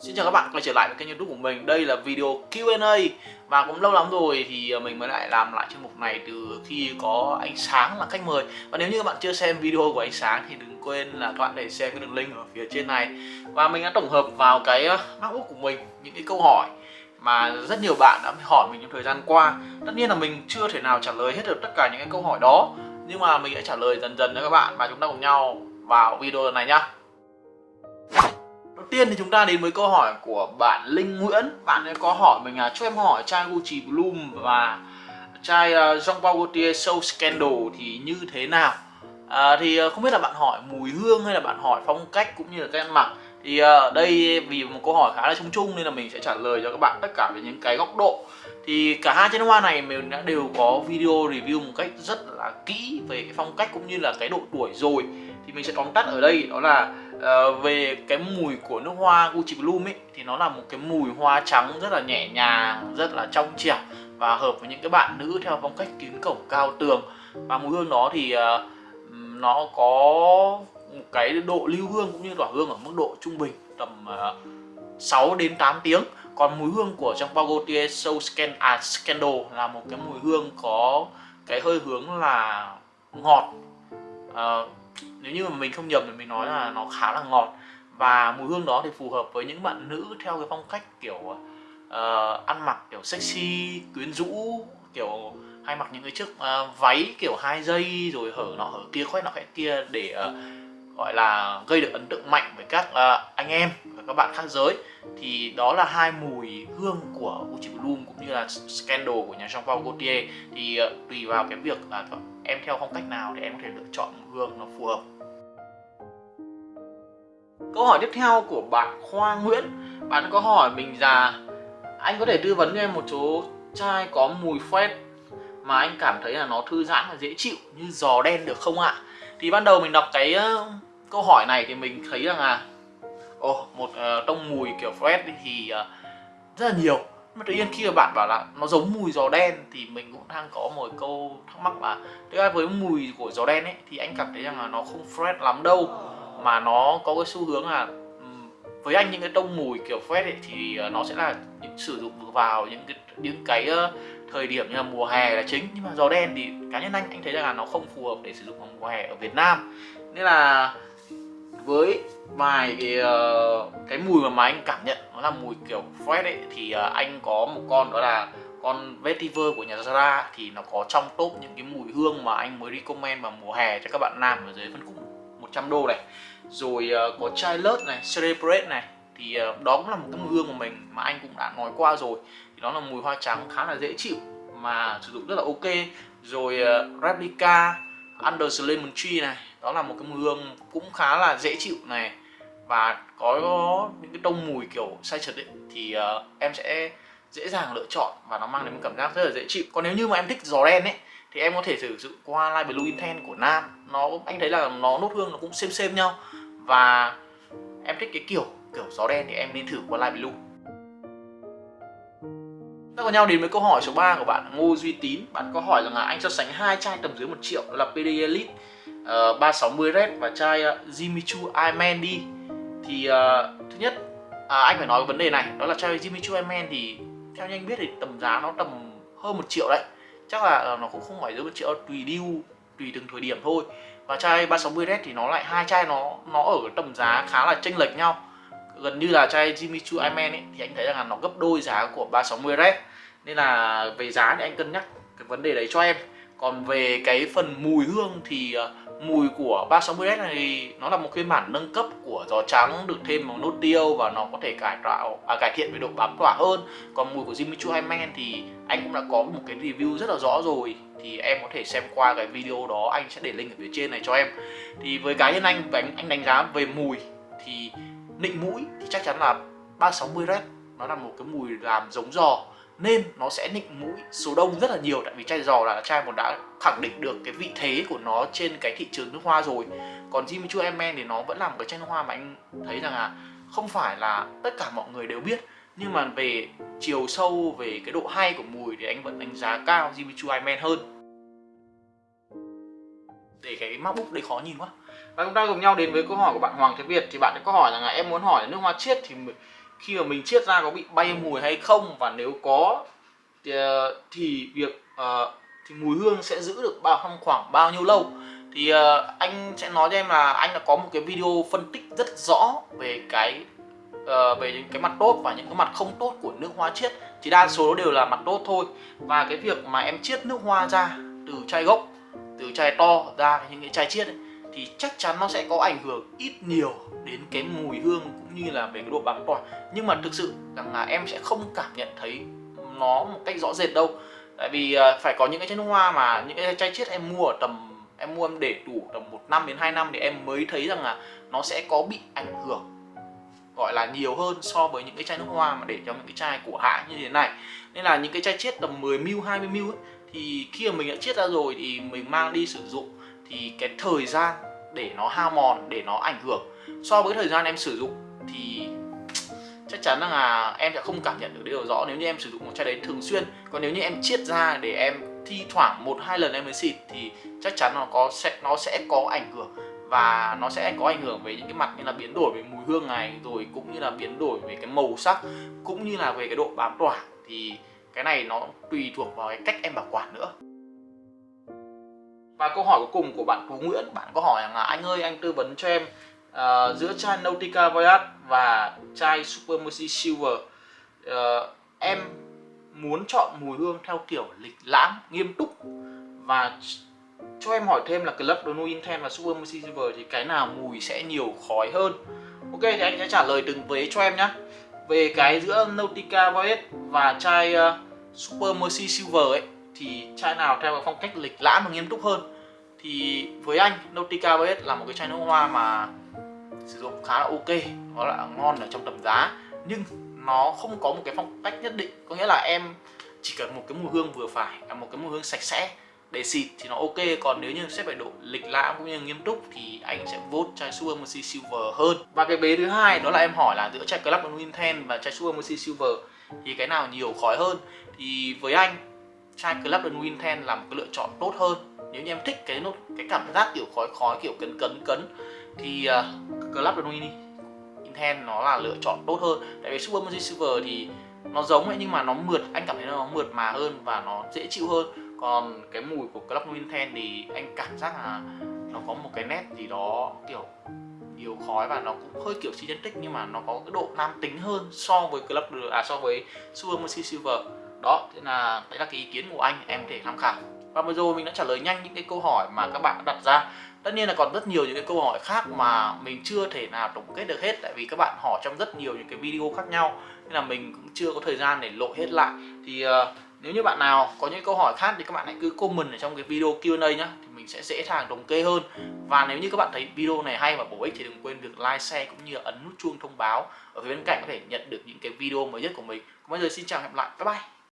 Xin chào các bạn, quay trở lại với kênh youtube của mình. Đây là video Q&A Và cũng lâu lắm rồi thì ờ, mình mới lại làm lại chuyên mục này từ khi có ánh sáng là khách mời. Và nếu như các bạn chưa xem video của ánh sáng thì đừng quên là các bạn để xem cái đường link ở phía trên này. Và mình đã tổng hợp vào cái ờ, MacBook của mình, những cái câu hỏi mà rất nhiều bạn đã hỏi mình trong thời gian qua. Tất nhiên là mình chưa thể nào trả lời hết được tất cả những cái câu hỏi đó, Nhưng mà mình sẽ trả lời dần dần cho các bạn và chúng ta cùng nhau vào video này nhá tiên thì chúng ta đến với câu hỏi của bạn Linh Nguyễn. Bạn ấy có hỏi mình là cho em hỏi chai Gucci Bloom và chai uh, Jean Paul Gaultier Soul Scandal thì như thế nào? À, Thì uh, không biết là bạn hỏi mùi hương hay là bạn hỏi phong cách cũng như là cái em mặc. Thì uh, đây vì một câu hỏi khá là chung chung nên là mình sẽ trả lời cho các bạn tất cả về những cái góc độ. Thì cả hai chai nước hoa này mình đã đều có video review một cách rất là kỹ về cái phong cách cũng như là cái độ tuổi rồi. Thì mình sẽ tóm tắt ở đây đó là uh, về cái mùi của nước hoa Gucci Bloom ấy thì nó là một cái mùi hoa trắng rất là nhẹ nhàng rất là trong trẻo và hợp với những cái bạn nữ theo phong cách kín cổng cao tường. Và mùi hương đó thì uh, nó có một cái độ lưu hương cũng như tỏa hương ở mức độ trung bình tầm ờ, uh, 6 đến 8 tiếng. Còn mùi hương của trong Pagotier Soul Scan à, Scandal là một cái mùi hương có cái hơi hướng là ngọt uh, nếu như mà mình không nhầm thì mình nói là nó khá là ngọt. Và mùi hương đó thì phù hợp với những bạn nữ theo cái phong cách kiểu uh, ăn mặc kiểu sexy quyến rũ kiểu hay mặc những cái chiếc uh, váy kiểu hai dây rồi hở nọ hở kia khoét nọ khoét kia để uh, gọi là gây được ấn tượng mạnh với các uh, anh em và các bạn khác giới. Thì đó là hai mùi hương của Gucci Bloom cũng như là Scandal của nhà Jean Paul Gaultier. Thì uh, tùy vào cái việc là em theo phong cách nào thì em có thể lựa chọn mùi hương nó phù hợp? Câu hỏi tiếp theo của bạn Khoa Nguyễn. Bạn có hỏi mình là anh có thể tư vấn cho em một số chai có mùi phét mà anh cảm thấy là nó thư giãn và dễ chịu như giò đen được không ạ? Thì ban đầu mình đọc cái câu hỏi này thì mình thấy rằng là ồ oh, một uh, tông mùi kiểu Fred thì uh, rất là nhiều tự nhiên khi mà bạn bảo là nó giống mùi giò đen thì mình cũng đang có một câu thắc mắc là, thực ra với mùi của giò đen ấy thì anh cảm thấy rằng là nó không fresh lắm đâu, mà nó có cái xu hướng là với anh những cái tông mùi kiểu fresh ấy thì ờ, nó sẽ là những, sử dụng vào những cái những cái thời điểm như là mùa hè là chính. Nhưng mà giò đen thì cá nhân anh anh thấy rằng là nó không phù hợp để sử dụng vào mùa hè ở Việt Nam. Nên là với vài cái, uh, cái mùi mà, mà anh cảm nhận nó là mùi kiểu fresh ấy thì uh, anh có một con đó là con vetiver của nhà Zara thì nó có trong top những cái mùi hương mà anh mới recommend vào mùa hè cho các bạn nam ở dưới phân khúc 100 đô này. Rồi uh, có chai lớt này celebrate này thì uh, đó cũng là một cái mùi hương của mình mà anh cũng đã nói qua rồi. Thì nó là mùi hoa trắng khá là dễ chịu mà sử dụng rất là ok. Rồi uh, replica under the lemon tree này đó là một cái mùi hương cũng khá là dễ chịu này. Và có những cái tông mùi kiểu say trật ấy, thì uh, em sẽ dễ dàng lựa chọn và nó mang đến một cảm giác rất là dễ chịu. Còn nếu như mà em thích gió đen ấy thì em có thể sử dụng qua Light Blue Intense của Nam. Nó anh thấy là nó nốt hương nó cũng xem xem nhau. Và em thích cái kiểu kiểu gió đen thì em nên thử qua Light Blue ta có nhau đến với câu hỏi số 3 của bạn Ngô Duy Tín. Bạn có hỏi rằng là anh so sánh hai chai tầm dưới một triệu đó là PD Elite ờ, uh, 360 Red và chai ờ, uh, Jimmy Choo đi. Thì uh, thứ nhất à, anh phải nói vấn đề này đó là chai Jimmy Choo thì theo như anh biết thì tầm giá nó tầm hơn một triệu đấy. Chắc là uh, nó cũng không phải dưới một triệu tùy deal tùy từng thời điểm thôi. Và chai 360 Red thì nó lại hai chai nó nó ở tầm giá khá là chênh lệch nhau gần như là chai Jimmy Choo Iron ấy thì anh thấy rằng là nó gấp đôi giá của 360 Red. Nên là về giá thì anh cân nhắc cái vấn đề đấy cho em. Còn về cái phần mùi hương thì ờ, mùi của 360S này nó là một phiên bản nâng cấp của giò trắng được thêm một nốt tiêu và nó có thể cải tạo à, cải thiện về độ bám tỏa hơn. Còn mùi của Jimmy Choo Hyman thì anh cũng đã có một cái review rất là rõ rồi. Thì em có thể xem qua cái video đó anh sẽ để link ở phía trên này cho em. Thì với cá nhân anh và anh, anh đánh giá về mùi thì nịnh mũi thì chắc chắn là 360 Red nó là một cái mùi làm giống giò, nên nó sẽ nịnh mũi số đông rất là nhiều. Tại vì chai giò là chai một đã khẳng định được cái vị thế của nó trên cái thị trường nước hoa rồi. Còn Jimmy Choo men thì nó vẫn là một cái chai nước hoa mà anh thấy rằng là không phải là tất cả mọi người đều biết. Nhưng mà về chiều sâu, về cái độ hay của mùi thì anh vẫn đánh giá cao Jimmy Choo men hơn. Để cái MacBook đây khó nhìn quá và chúng ta cùng nhau đến với câu hỏi của bạn Hoàng Thế Việt thì bạn có hỏi rằng là em muốn hỏi nước hoa chiết thì khi mà mình chiết ra có bị bay mùi hay không? Và nếu có thì, ờ, thì việc uh, thì mùi hương sẽ giữ được bao trong khoảng bao nhiêu lâu? Thì uh, anh sẽ nói cho em là anh đã có một cái video phân tích rất rõ về cái uh, về những cái mặt tốt và những cái mặt không tốt của nước hoa chiết. Thì đa số đều là mặt tốt thôi. Và cái việc mà em chiết nước hoa ra từ chai gốc từ chai to ra những cái chai chiết ấy, thì chắc chắn nó sẽ có ảnh hưởng ít nhiều đến cái mùi hương cũng như là về cái độ bám tỏa. Nhưng mà thực sự rằng là em sẽ không cảm nhận thấy nó một cách rõ rệt đâu. Tại vì à, phải có những cái chai nước hoa mà những cái chai chiết em mua ở tầm em mua em để đủ tầm một năm đến 2 năm thì em mới thấy rằng là nó sẽ có bị ảnh hưởng gọi là nhiều hơn so với những cái chai nước hoa mà để trong những cái chai của hãng như thế này. Nên là những cái chai chiết tầm 10 ml 20 ml ấy, thì khi mà mình đã chiết ra rồi thì mình mang đi sử dụng thì cái thời gian để nó hao mòn, để nó ảnh hưởng so với thời gian em sử dụng thì chắc chắn là em sẽ không cảm nhận được điều rõ. Nếu như em sử dụng một chai đấy thường xuyên, còn nếu như em chiết ra để em thi thoảng một hai lần em mới xịt thì chắc chắn nó có sẽ, nó sẽ có ảnh hưởng và nó sẽ có ảnh hưởng về những cái mặt như là biến đổi về mùi hương này, rồi cũng như là biến đổi về cái màu sắc, cũng như là về cái độ bám tỏa. Thì cái này nó tùy thuộc vào cái cách em bảo quản nữa và câu hỏi cuối cùng của bạn Phú Nguyễn bạn có hỏi là anh ơi anh tư vấn cho em uh, giữa chai Nautica Voyage và chai Super Mercy Silver uh, em muốn chọn mùi hương theo kiểu lịch lãm nghiêm túc. Và cho em hỏi thêm là Club The New Intense và Super Mercy Silver thì cái nào mùi sẽ nhiều khói hơn? Ok thì anh sẽ trả lời từng vế cho em nhé về cái giữa Nautica Voyage và chai uh, Super Mercy Silver ấy thì chai nào theo phong cách lịch lãm và nghiêm túc hơn? Thì với anh, Nautica Voyage là một cái chai nước hoa mà sử dụng khá là ok, nó là ngon ở trong tầm giá, nhưng nó không có một cái phong cách nhất định. Có nghĩa là em chỉ cần một cái mùi hương vừa phải là một cái mùi hương sạch sẽ để xịt thì nó ok. Còn nếu như sẽ về độ lịch lãm cũng như nghiêm túc thì anh sẽ vote chai Super Mercy Silver hơn. Và cái bế thứ hai đó là em hỏi là giữa chai Club Winten và chai Super Mercy Silver thì cái nào nhiều khói hơn? Thì với anh chai Club and Winten là một cái lựa chọn tốt hơn. Nếu như em thích cái nốt cái cảm giác kiểu khói khói kiểu cấn cấn cấn thì uh, Club and Winten nó là lựa chọn tốt hơn. Tại vì Super Magic Silver thì nó giống ấy nhưng mà nó mượt anh cảm thấy nó mượt mà hơn và nó dễ chịu hơn. Còn cái mùi của Club Winten thì anh cảm giác là nó có một cái nét gì đó kiểu nhiều khói và nó cũng hơi kiểu synthetic nhưng mà nó có cái độ nam tính hơn so với Club à so với Super Silver. Đó thế là đấy là cái ý kiến của anh em có thể tham khảo. Và vừa rồi mình đã trả lời nhanh những cái câu hỏi mà các bạn đặt ra. Tất nhiên là còn rất nhiều những cái câu hỏi khác mà mình chưa thể nào tổng kết được hết tại vì các bạn hỏi trong rất nhiều những cái video khác nhau nên là mình cũng chưa có thời gian để lộ hết lại. Thì uh, nếu như bạn nào có những câu hỏi khác thì các bạn hãy cứ comment ở trong cái video Q&A nhá thì mình sẽ dễ dàng thống kê hơn và nếu như các bạn thấy video này hay và bổ ích thì đừng quên việc like, share cũng như ấn nút chuông thông báo ở phía bên cạnh có thể nhận được những cái video mới nhất của mình. Còn bây giờ xin chào hẹn gặp lại. Bye bye.